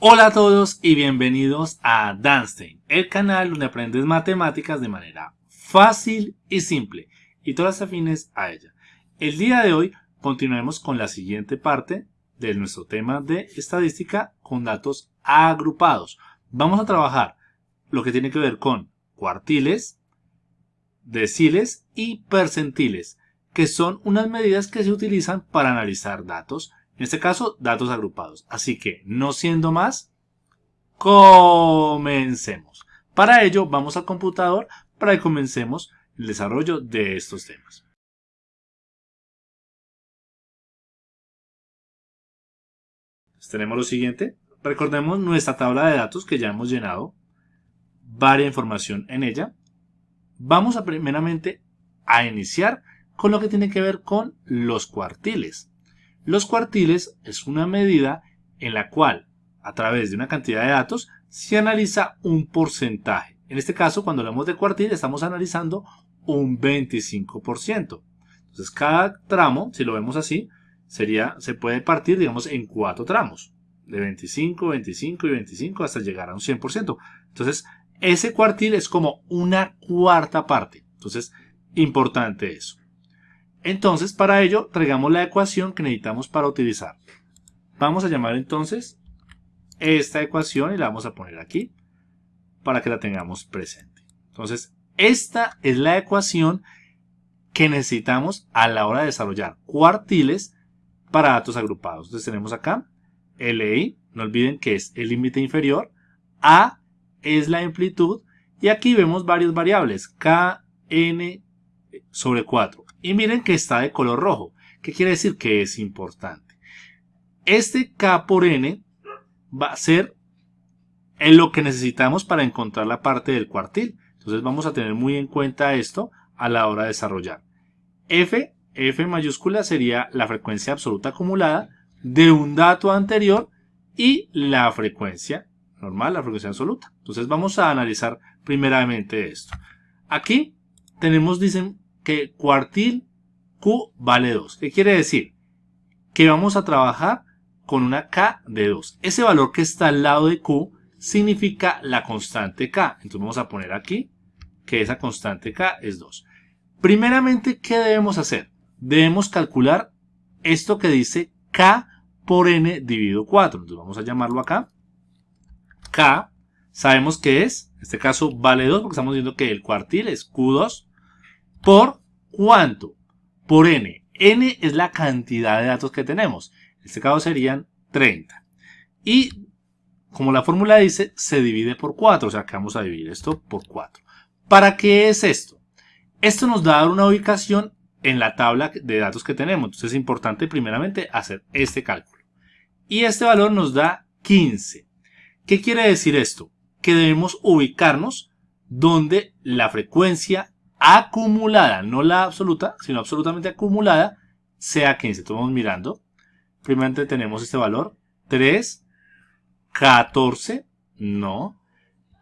Hola a todos y bienvenidos a Danstein, el canal donde aprendes matemáticas de manera fácil y simple y todas afines a ella. El día de hoy continuaremos con la siguiente parte de nuestro tema de estadística con datos agrupados. Vamos a trabajar lo que tiene que ver con cuartiles, deciles y percentiles, que son unas medidas que se utilizan para analizar datos en este caso, datos agrupados. Así que, no siendo más, comencemos. Para ello, vamos al computador para que comencemos el desarrollo de estos temas. tenemos lo siguiente. Recordemos nuestra tabla de datos que ya hemos llenado. Varia información en ella. Vamos a primeramente a iniciar con lo que tiene que ver con los cuartiles. Los cuartiles es una medida en la cual, a través de una cantidad de datos, se analiza un porcentaje. En este caso, cuando hablamos de cuartil, estamos analizando un 25%. Entonces, cada tramo, si lo vemos así, sería, se puede partir, digamos, en cuatro tramos. De 25, 25 y 25 hasta llegar a un 100%. Entonces, ese cuartil es como una cuarta parte. Entonces, importante eso. Entonces, para ello, traigamos la ecuación que necesitamos para utilizar. Vamos a llamar entonces esta ecuación y la vamos a poner aquí para que la tengamos presente. Entonces, esta es la ecuación que necesitamos a la hora de desarrollar cuartiles para datos agrupados. Entonces tenemos acá LI, no olviden que es el límite inferior, A es la amplitud y aquí vemos varias variables, K, N sobre 4. Y miren que está de color rojo. ¿Qué quiere decir? Que es importante. Este K por N va a ser en lo que necesitamos para encontrar la parte del cuartil. Entonces vamos a tener muy en cuenta esto a la hora de desarrollar. F, F mayúscula sería la frecuencia absoluta acumulada de un dato anterior y la frecuencia normal, la frecuencia absoluta. Entonces vamos a analizar primeramente esto. Aquí tenemos, dicen, que cuartil Q vale 2. ¿Qué quiere decir? Que vamos a trabajar con una K de 2. Ese valor que está al lado de Q significa la constante K. Entonces vamos a poner aquí que esa constante K es 2. Primeramente, ¿qué debemos hacer? Debemos calcular esto que dice K por N dividido 4. Entonces vamos a llamarlo acá. K, sabemos que es, en este caso vale 2 porque estamos viendo que el cuartil es Q2 ¿Por cuánto? Por n. n es la cantidad de datos que tenemos. En este caso serían 30. Y como la fórmula dice, se divide por 4. O sea que vamos a dividir esto por 4. ¿Para qué es esto? Esto nos da una ubicación en la tabla de datos que tenemos. Entonces es importante primeramente hacer este cálculo. Y este valor nos da 15. ¿Qué quiere decir esto? Que debemos ubicarnos donde la frecuencia acumulada, no la absoluta, sino absolutamente acumulada, sea 15. Estamos mirando. Primeramente tenemos este valor. 3, 14, no.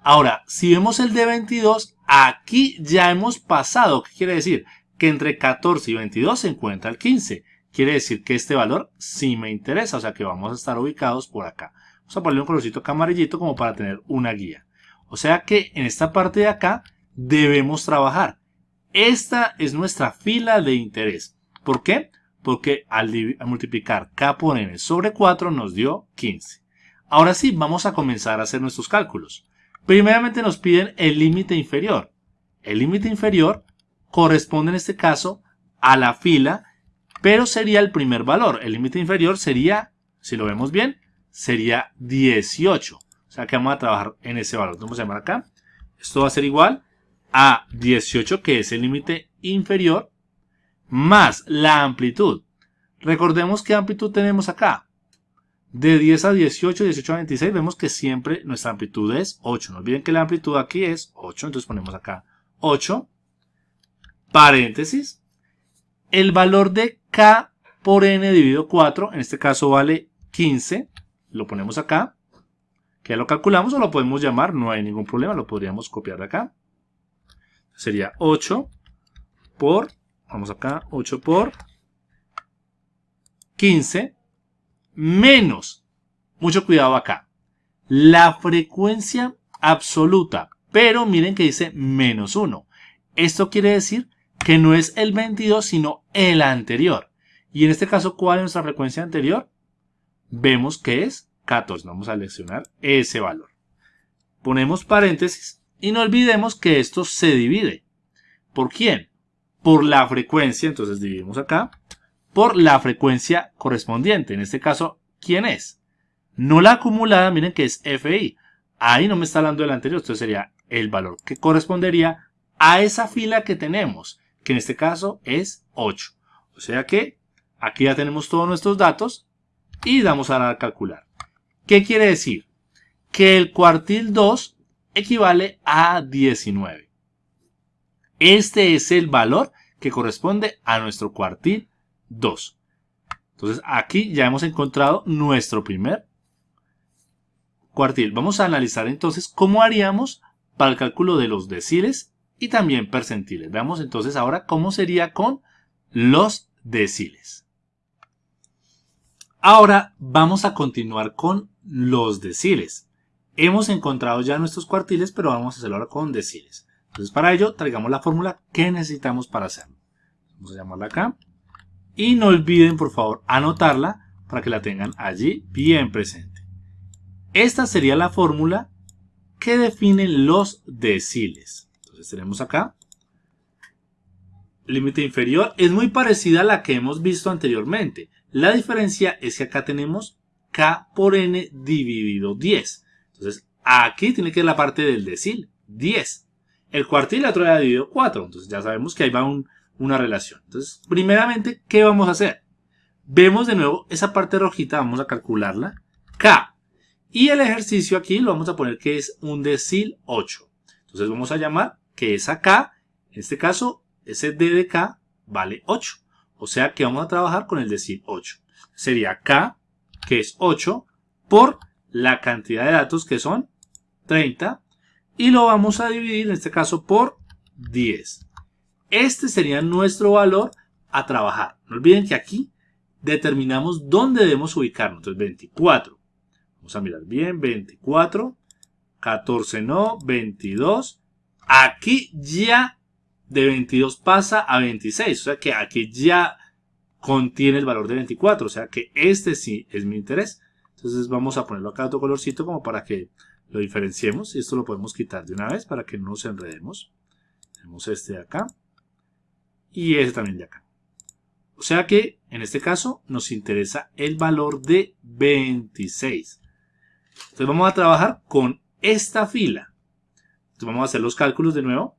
Ahora, si vemos el de 22, aquí ya hemos pasado. ¿Qué quiere decir? Que entre 14 y 22 se encuentra el 15. Quiere decir que este valor sí me interesa, o sea que vamos a estar ubicados por acá. Vamos a ponerle un colorcito acá amarillito como para tener una guía. O sea que en esta parte de acá debemos trabajar. Esta es nuestra fila de interés. ¿Por qué? Porque al, multiplicar k por n sobre 4 nos dio 15. Ahora sí, vamos a comenzar a hacer nuestros cálculos. Primeramente nos piden el límite inferior. El límite inferior corresponde en este caso a la fila, pero sería el primer valor. El límite inferior sería, si lo vemos bien, sería 18. O sea que vamos a trabajar en ese valor. Vamos a llamar acá. Esto va a ser igual a 18, que es el límite inferior, más la amplitud. Recordemos qué amplitud tenemos acá. De 10 a 18, 18 a 26, vemos que siempre nuestra amplitud es 8. No olviden que la amplitud aquí es 8, entonces ponemos acá 8, paréntesis. El valor de K por N dividido 4, en este caso vale 15, lo ponemos acá. Que lo calculamos o lo podemos llamar, no hay ningún problema, lo podríamos copiar de acá sería 8 por, vamos acá, 8 por 15 menos, mucho cuidado acá, la frecuencia absoluta. Pero miren que dice menos 1. Esto quiere decir que no es el 22, sino el anterior. Y en este caso, ¿cuál es nuestra frecuencia anterior? Vemos que es 14. Vamos a seleccionar ese valor. Ponemos paréntesis y no olvidemos que esto se divide. ¿Por quién? Por la frecuencia, entonces dividimos acá, por la frecuencia correspondiente. En este caso, ¿quién es? No la acumulada, miren que es FI. Ahí no me está hablando del anterior, esto sería el valor que correspondería a esa fila que tenemos, que en este caso es 8. O sea que aquí ya tenemos todos nuestros datos y damos a calcular. ¿Qué quiere decir? Que el cuartil 2 equivale a 19. Este es el valor que corresponde a nuestro cuartil 2. Entonces aquí ya hemos encontrado nuestro primer cuartil. Vamos a analizar entonces cómo haríamos para el cálculo de los deciles y también percentiles. Veamos entonces ahora cómo sería con los deciles. Ahora vamos a continuar con los deciles. Hemos encontrado ya nuestros cuartiles, pero vamos a hacerlo ahora con deciles. Entonces para ello traigamos la fórmula que necesitamos para hacerlo. Vamos a llamarla acá. Y no olviden por favor anotarla para que la tengan allí bien presente. Esta sería la fórmula que define los deciles. Entonces tenemos acá. Límite inferior es muy parecida a la que hemos visto anteriormente. La diferencia es que acá tenemos K por N dividido 10. Entonces aquí tiene que ir la parte del decil, 10. El cuartil la otra dividido 4. Entonces ya sabemos que ahí va una relación. Entonces primeramente, ¿qué vamos a hacer? Vemos de nuevo esa parte rojita, vamos a calcularla. K y el ejercicio aquí lo vamos a poner que es un decil 8. Entonces vamos a llamar que es acá, en este caso, ese D de K vale 8. O sea que vamos a trabajar con el decil 8. Sería K, que es 8, por la cantidad de datos que son 30. Y lo vamos a dividir, en este caso, por 10. Este sería nuestro valor a trabajar. No olviden que aquí determinamos dónde debemos ubicarnos. Entonces 24 Vamos a mirar bien, 24, 14 no, 22. Aquí ya de 22 pasa a 26, o sea que aquí ya contiene el valor de 24, o sea que este sí es mi interés. Entonces vamos a ponerlo acá otro colorcito como para que lo diferenciemos. Y esto lo podemos quitar de una vez para que no nos enredemos. Tenemos este de acá y este también de acá. O sea que en este caso nos interesa el valor de 26. Entonces vamos a trabajar con esta fila. Entonces vamos a hacer los cálculos de nuevo.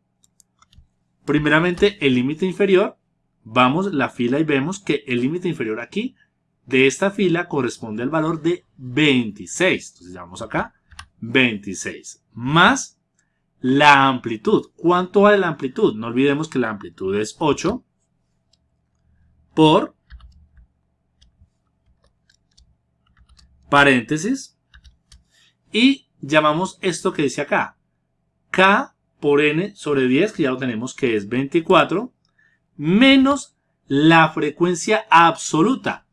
Primeramente el límite inferior. Vamos la fila y vemos que el límite inferior aquí de esta fila corresponde al valor de 26. Entonces llamamos acá 26. Más la amplitud. ¿Cuánto vale la amplitud? No olvidemos que la amplitud es 8 por paréntesis y llamamos esto que dice acá. K por N sobre 10, que ya lo tenemos que es 24, menos la frecuencia absoluta,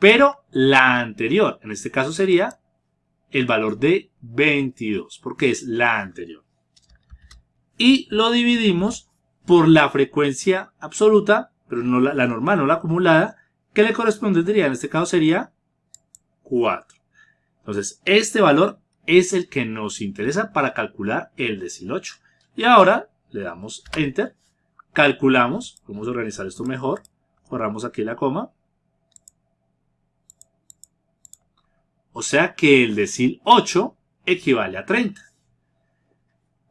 pero la anterior. En este caso sería el valor de 22, porque es la anterior. Y lo dividimos por la frecuencia absoluta, pero no la, normal, no la acumulada, que le correspondería, en este caso sería 4. Entonces, este valor es el que nos interesa para calcular el decil 8. Y ahora le damos Enter, calculamos, vamos a organizar esto mejor, borramos aquí la coma. O sea que el decil 8 equivale a 30.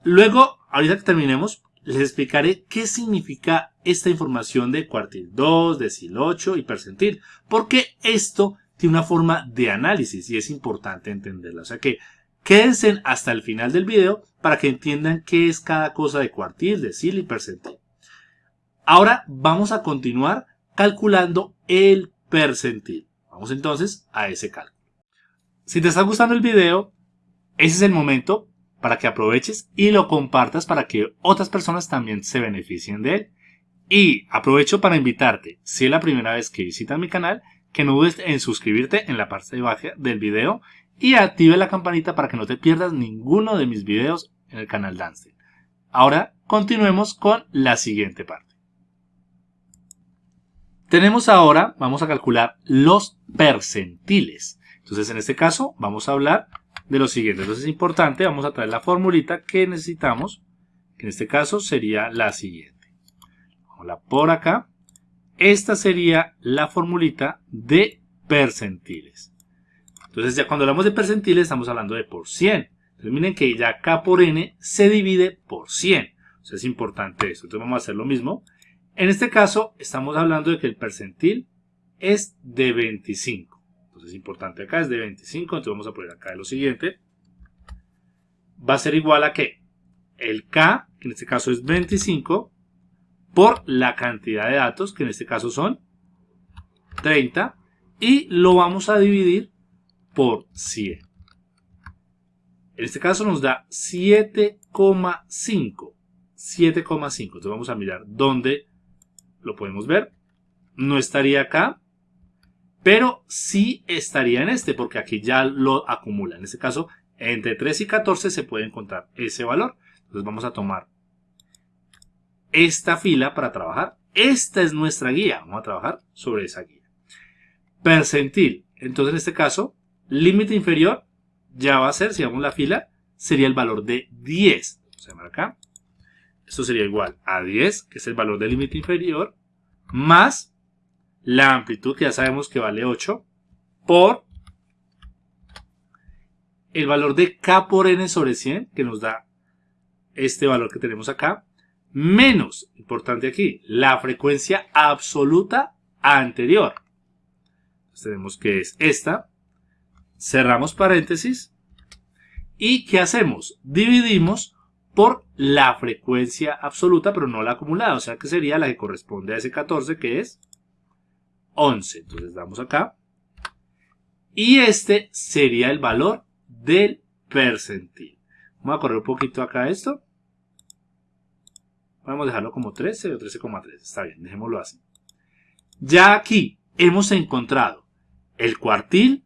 Luego, ahorita que terminemos, les explicaré qué significa esta información de cuartil 2, decil 8 y percentil. Porque esto tiene una forma de análisis y es importante entenderla. O sea que Quédense hasta el final del video para que entiendan qué es cada cosa de cuartil, decil y percentil. Ahora vamos a continuar calculando el percentil. Vamos entonces a ese cálculo. Si te está gustando el video, ese es el momento para que aproveches y lo compartas para que otras personas también se beneficien de él. Y aprovecho para invitarte, si es la primera vez que visitas mi canal, que no dudes en suscribirte en la parte de abajo del video y active la campanita para que no te pierdas ninguno de mis videos en el canal Dance. Ahora continuemos con la siguiente parte. Tenemos ahora, vamos a calcular los percentiles. Entonces en este caso vamos a hablar de lo siguiente. Entonces es importante, vamos a traer la formulita que necesitamos, que en este caso sería la siguiente. Vamos por acá. Esta sería la formulita de percentiles. Entonces ya cuando hablamos de percentiles estamos hablando de por 100. Entonces miren que ya K por N se divide por 100. O es importante eso. Entonces vamos a hacer lo mismo. En este caso estamos hablando de que el percentil es de 25. Entonces es importante acá, es de 25. Entonces vamos a poner acá lo siguiente. Va a ser igual a que el K, que en este caso es 25, por la cantidad de datos, que en este caso son 30, y lo vamos a dividir por 100. En este caso nos da 7,5. 7,5. Entonces vamos a mirar dónde lo podemos ver. No estaría acá, pero sí estaría en este, porque aquí ya lo acumula. En este caso, entre 3 y 14 se puede encontrar ese valor. Entonces vamos a tomar esta fila para trabajar. Esta es nuestra guía. Vamos a trabajar sobre esa guía. Percentil. Entonces en este caso, límite inferior ya va a ser, si vamos la fila, sería el valor de 10. Vamos a acá. Esto sería igual a 10, que es el valor del límite inferior, más la amplitud, que ya sabemos que vale 8, por el valor de k por n sobre 100, que nos da este valor que tenemos acá, menos, importante aquí, la frecuencia absoluta anterior. Entonces tenemos que es esta, cerramos paréntesis, y ¿qué hacemos? Dividimos por la frecuencia absoluta, pero no la acumulada, o sea que sería la que corresponde a ese 14, que es 11. Entonces damos acá. Y este sería el valor del percentil. Vamos a correr un poquito acá esto. Vamos a dejarlo como 13 o 13,3. Está bien, dejémoslo así. Ya aquí hemos encontrado el cuartil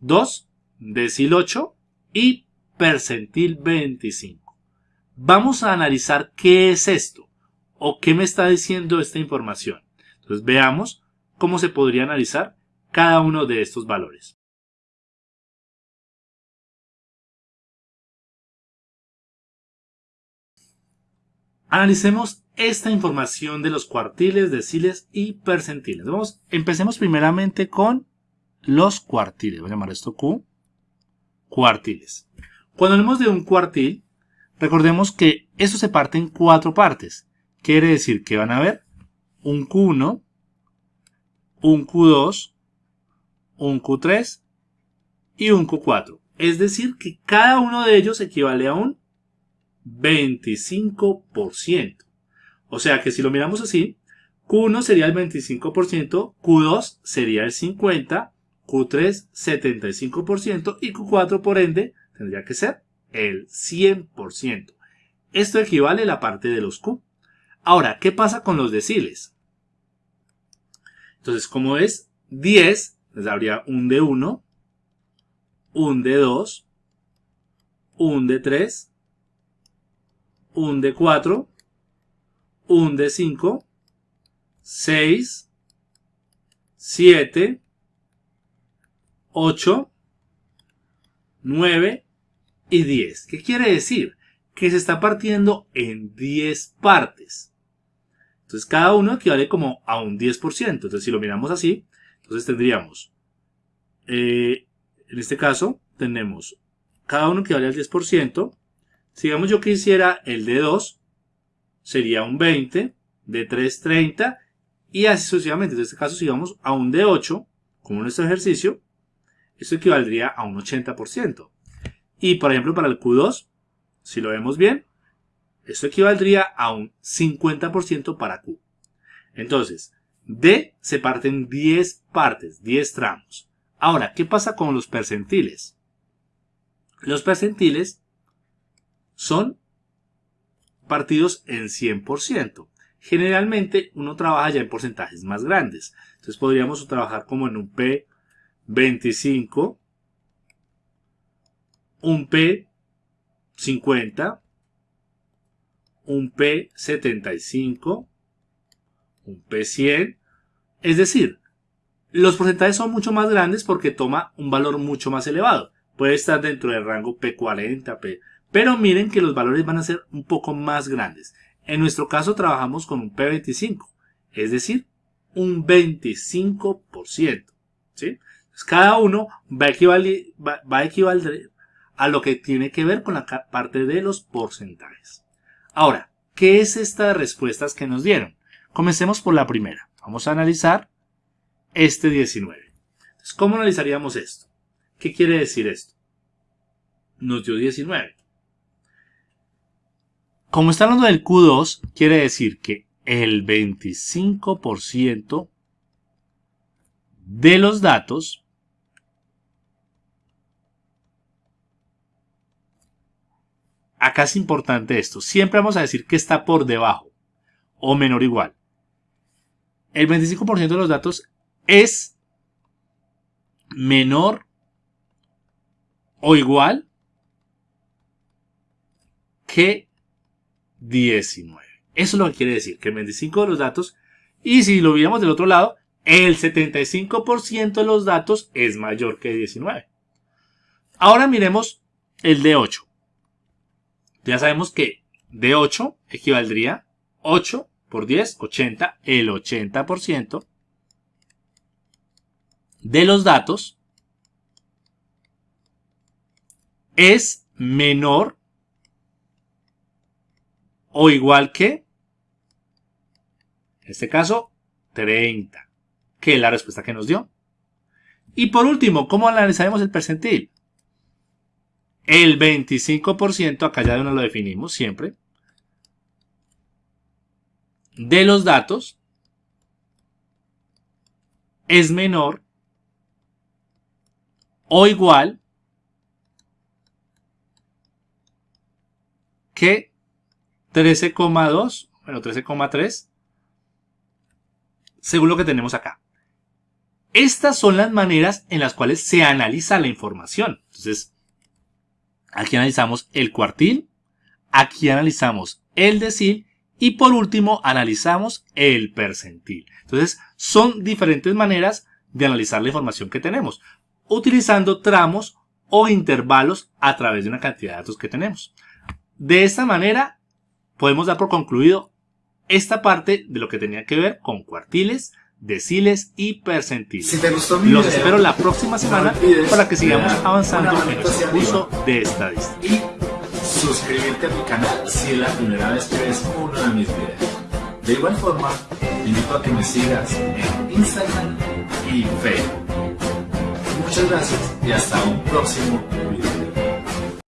2, decil 8 y percentil 25. Vamos a analizar qué es esto o qué me está diciendo esta información. Entonces veamos cómo se podría analizar cada uno de estos valores. Analicemos esta información de los cuartiles, deciles y percentiles. Vamos, empecemos primeramente con los cuartiles. Voy a llamar esto Q. Cuartiles. Cuando hablamos de un cuartil, Recordemos que esto se parte en cuatro partes. Quiere decir que van a haber un Q1, un Q2, un Q3 y un Q4. Es decir, que cada uno de ellos equivale a un 25%. O sea que si lo miramos así, Q1 sería el 25%, Q2 sería el 50%, Q3 75% y Q4 por ende tendría que ser el 100%. Esto equivale a la parte de los Q. Ahora, ¿qué pasa con los deciles? Entonces, como es 10, les habría un de 1, un de 2, un de 3, un de 4, un de 5, 6, 7, 8, 9, y 10. ¿Qué quiere decir? Que se está partiendo en 10 partes. Entonces cada uno equivale como a un 10%. Entonces si lo miramos así, entonces tendríamos, eh, en este caso, tenemos cada uno equivale al 10%. Si digamos yo quisiera el de 2, sería un 20, de 3, 30, y así sucesivamente. En este caso, si vamos a un de 8, como nuestro ejercicio, esto equivaldría a un 80%. Y por ejemplo para el Q2, si lo vemos bien, esto equivaldría a un 50% para Q. Entonces, D se parte en 10 partes, 10 tramos. Ahora, ¿qué pasa con los percentiles? Los percentiles son partidos en 100%. Generalmente uno trabaja ya en porcentajes más grandes. Entonces podríamos trabajar como en un P25 un P50, un P75, un P100. Es decir, los porcentajes son mucho más grandes porque toma un valor mucho más elevado. Puede estar dentro del rango P40, P... Pero miren que los valores van a ser un poco más grandes. En nuestro caso trabajamos con un P25, es decir, un 25%. ¿sí? cada uno va a, equivaler, va a equivaler a lo que tiene que ver con la parte de los porcentajes. Ahora, ¿qué es estas respuestas que nos dieron? Comencemos por la primera. Vamos a analizar este 19. Entonces, ¿cómo analizaríamos esto? ¿Qué quiere decir esto? Nos dio 19. Como está hablando del Q2, quiere decir que el 25% de los datos acá es importante esto. Siempre vamos a decir que está por debajo o menor o igual. El 25% de los datos es menor o igual que 19. Eso es lo que quiere decir, que el 25 de los datos, y si lo viéramos del otro lado, el 75% de los datos es mayor que 19. Ahora miremos el de 8. Ya sabemos que de 8 equivaldría 8 por 10, 80, el 80% de los datos es menor o igual que, en este caso, 30, que es la respuesta que nos dio. Y por último, ¿cómo analizaremos el percentil? El 25%, acá ya no lo definimos siempre, de los datos es menor o igual que 13,2, bueno, 13,3, según lo que tenemos acá. Estas son las maneras en las cuales se analiza la información. Entonces, aquí analizamos el cuartil, aquí analizamos el decil y por último analizamos el percentil. Entonces, son diferentes maneras de analizar la información que tenemos, utilizando tramos o intervalos a través de una cantidad de datos que tenemos. De esta manera podemos dar por concluido esta parte de lo que tenía que ver con cuartiles, deciles y percentiles. Si te gustó Los espero la próxima semana para que sigamos avanzando en nuestro curso de estadística. Y suscribirte a mi canal si es la primera vez que ves uno de mis videos. De igual forma, te invito a que me sigas en Instagram y Facebook. Muchas gracias y hasta un próximo video.